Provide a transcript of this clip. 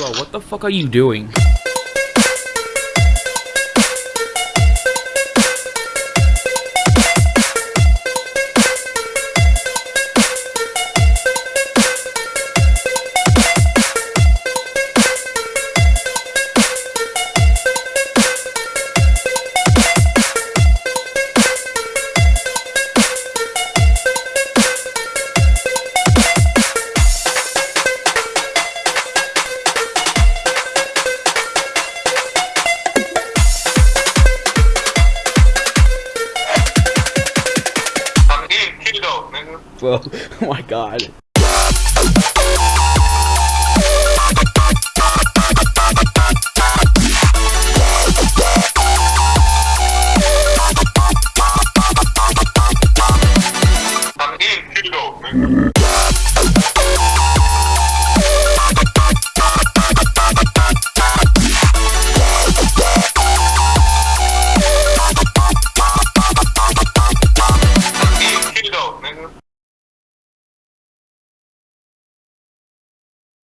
Bro, what the fuck are you doing? bro. oh my god. I'm eating.